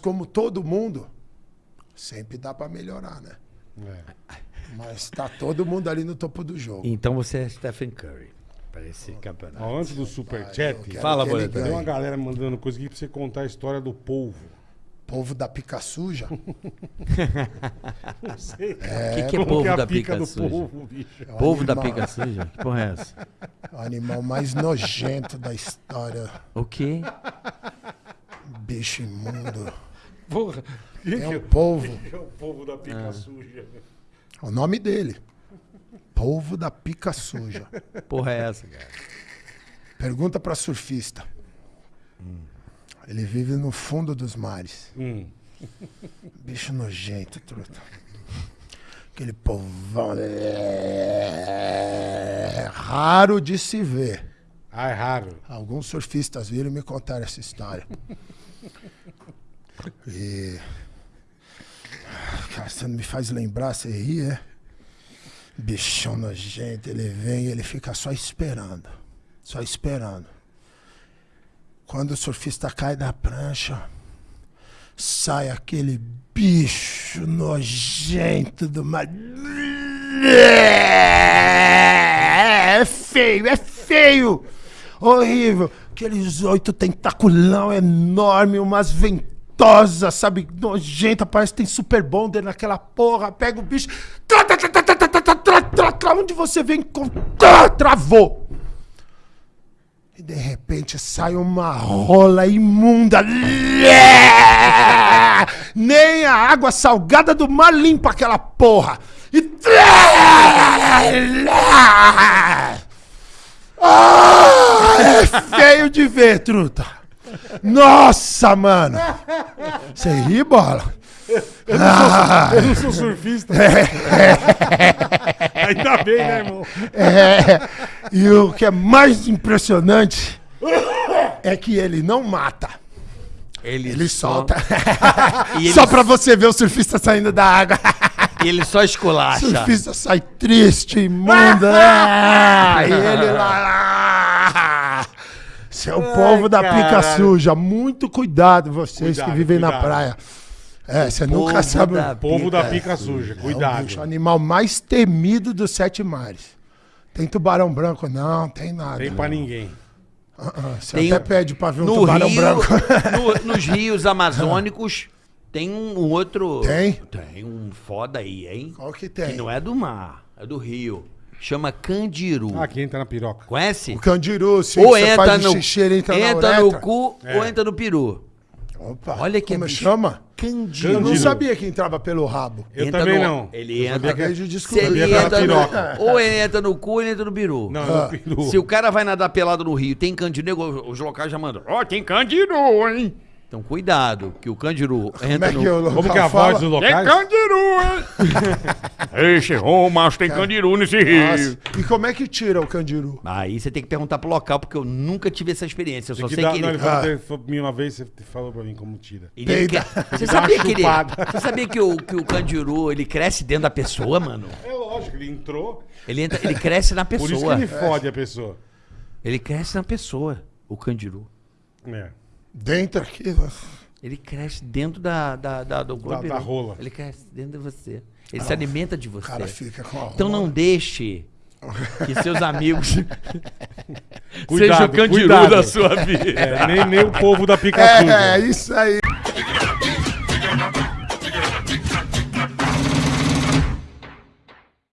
como todo mundo, sempre dá pra melhorar, né? É. Mas tá todo mundo ali no topo do jogo. Então você é Stephen Curry para esse campeonato. Ó, antes do Super eu Chat, quero Fala, Boleto. tem uma galera mandando coisa aqui pra você contar a história do polvo. Povo da pica suja. Não sei. O que, que é Como povo que é a da pica pica do suja? polvo, bicho? É Povo da animal- pica suja? Que porra é essa? O animal mais nojento da história. O quê? Bicho imundo. Porra. É que o povo. é o povo da pica suja? É o nome dele. Povo da pica suja. Porra é essa, cara? Pergunta pra surfista. Ele vive no fundo dos mares. Hum. Bicho nojento, truta. Aquele povão. É raro de se ver. Ah, é raro. Alguns surfistas viram e me contaram essa história. E. Cara, você não me faz lembrar, você ri, é? Bichão nojento, ele vem e ele fica só esperando. Só esperando. Quando o surfista cai da prancha, sai aquele bicho nojento do mar. É feio, é feio! Horrível! Aqueles oito tentaculão enorme, umas ventosas, sabe? Nojenta, parece que tem super bonder naquela porra. Pega o bicho. Tra, tra, tra, tra, tra, tra, tra, tra, tra, onde você vem? com- Tra, travou! E de repente sai uma rola imunda. Nem a água salgada do mar limpa aquela porra. E. Ah, é feio de ver, truta. Nossa, mano. Você ri, bola? Ah, Eu não sou surfista. Ainda bem, né, irmão? é. E o que é mais impressionante é que ele não mata. Ele, Ele só- solta. E ele, Só pra você ver o surfista saindo da água. e ele só O esculacha. surfista sai triste, imunda. Ah, e ele lá. Seu povo da pica caralho. suja. Muito cuidado, vocês Cuidado, que vivem na cuidado. praia. É, você nunca sabe. da- É Povo da Pica pica suja. o Cuidado. bicho, animal mais temido dos sete mares. Tem tubarão branco? Não, tem nada. Tem pra ninguém. Ah, ah, Você Tem- até pede pra ver um No tubarão Rio, branco. no- nos rios amazônicos, tem um outro... Tem? Tem um foda aí, hein? Qual que Que tem? não é do mar, é do rio. Chama candiru. Ah, quem entra na piroca. Conhece? O candiru, sim. ou você entra faz no, o xixi, ele entra, entra na no cu É. ou entra no peru. Opa, Olha que como bicho. chama? Candiru. Eu não sabia que entrava pelo rabo. Eu Entra também no- não. Ele Eu entra- de Se ele entra piroca. no, ou ele entra no cu ou ele entra no peru. Não, Ah. no peru. Se o cara vai nadar pelado no rio, tem candiru, nego- os locais já mandam, ó, tem candiru, hein? Então cuidado, que o candiru Como entra é que no... o local Como que é a fala? voz dos Tem locais? candiru, hein? Esse ô, macho, tem candiru nesse Nossa, E como é que tira o candiru? Aí você tem que perguntar pro local, porque eu nunca tive essa experiência. Eu Tem só que sei dar- que não, ele... falou, Ah. ele falou pra mim uma vez, você falou pra mim como tira. ele Peida. quer- Você uma sabia que ele... chupada. Você sabia que o, que o candiru, ele cresce dentro da pessoa, mano? É lógico, ele entrou. Ele, entra, ele cresce na Por isso que pessoa. ele fode a pessoa. Ele cresce na pessoa, o candiru. É. Dentro aqui. Ele cresce dentro da, da, da- do corpo. da ele- rola. Ele cresce dentro de você. Ele se alimenta de você. cara fica com a Então não rola. deixe que seus amigos Cuidado, sejam o candiru cuidado. da sua vida. É, nem, nem o povo da pica suja. É, isso aí.